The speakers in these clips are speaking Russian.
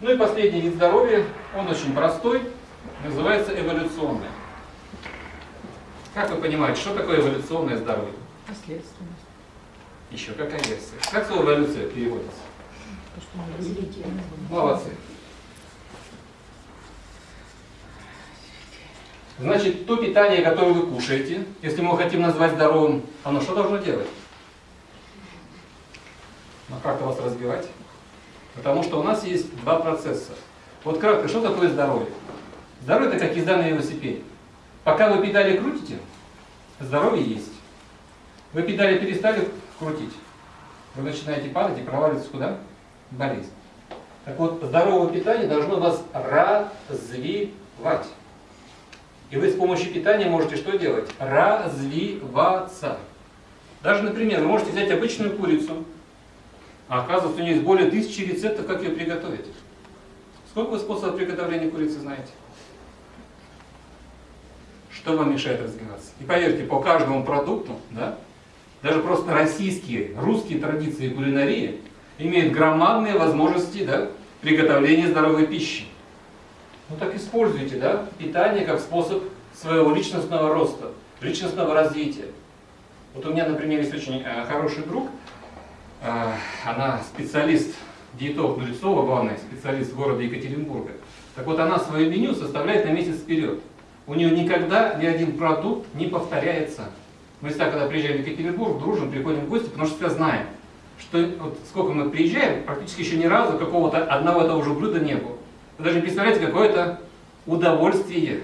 Ну и последний вид здоровья, он очень простой, называется эволюционное. Как вы понимаете, что такое эволюционное здоровье? Наследственность. Еще какая версия? Как слово эволюция переводится? Молодцы. Значит, то питание, которое вы кушаете, если мы хотим назвать здоровым, оно что должно делать? Ну, как-то вас разбивать? Потому что у нас есть два процесса. Вот кратко, что такое здоровье? Здоровье это как езда на велосипеде. Пока вы педали крутите, здоровье есть. Вы педали перестали крутить, вы начинаете падать и проваливаться куда? В болезнь. Так вот, здоровое питание должно вас развивать. И вы с помощью питания можете что делать? Развиваться. Даже, например, вы можете взять обычную курицу, а оказывается, у нее есть более тысячи рецептов, как ее приготовить. Сколько вы способов приготовления курицы знаете? Что вам мешает развиваться? И поверьте, по каждому продукту, да, даже просто российские, русские традиции кулинарии имеют громадные возможности да, приготовления здоровой пищи. Ну так используйте да, питание как способ своего личностного роста, личностного развития. Вот у меня, например, есть очень э, хороший друг, она специалист, диетолог Нулицова, главный специалист города Екатеринбурга. Так вот, она свое меню составляет на месяц вперед. У нее никогда ни один продукт не повторяется. Мы всегда, когда приезжаем в Екатеринбург, дружим, приходим в гости, потому что всегда знаем, что вот сколько мы приезжаем, практически еще ни разу какого-то одного того же блюда не было. Вы даже представляете, какое это удовольствие.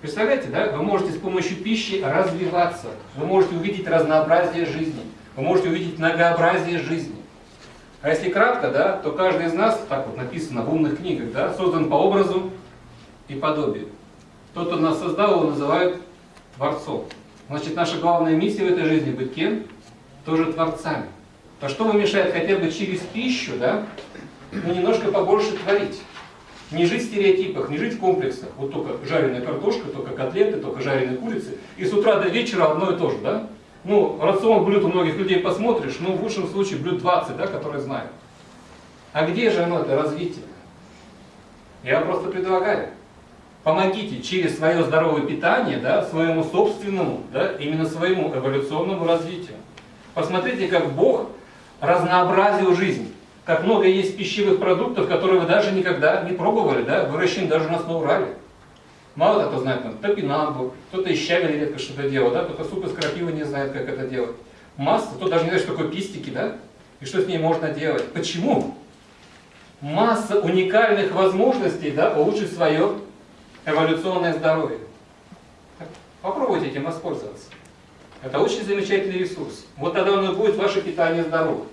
Представляете, да? Вы можете с помощью пищи развиваться. Вы можете увидеть разнообразие жизни. Вы можете увидеть многообразие жизни. А если кратко, да, то каждый из нас, так вот написано в умных книгах, да, создан по образу и подобию. Тот, кто нас создал, его называют Творцом. Значит, наша главная миссия в этой жизни быть кем? Тоже Творцами. То что вам мешает хотя бы через пищу, да, ну, немножко побольше творить? Не жить в стереотипах, не жить в комплексах. Вот только жареная картошка, только котлеты, только жареные курицы. И с утра до вечера одно и то же, да? Ну, рацион блюд у многих людей посмотришь, ну, в лучшем случае блюд 20, да, которые знают. А где же оно, это развитие? Я просто предлагаю. Помогите через свое здоровое питание, да, своему собственному, да, именно своему эволюционному развитию. Посмотрите, как Бог разнообразил жизнь. Как много есть пищевых продуктов, которые вы даже никогда не пробовали, да, выращены даже у нас на Урале. Мало кто знает, там, топинамбур, кто-то из щавеля редко что-то делает, да, кто-то суп из крапивы не знает, как это делать. Масса, кто даже не знает, что такое пистики, да, и что с ней можно делать. Почему? Масса уникальных возможностей, да, улучшить свое эволюционное здоровье. Попробуйте этим воспользоваться. Это очень замечательный ресурс. Вот тогда оно будет ваше питание здоровым.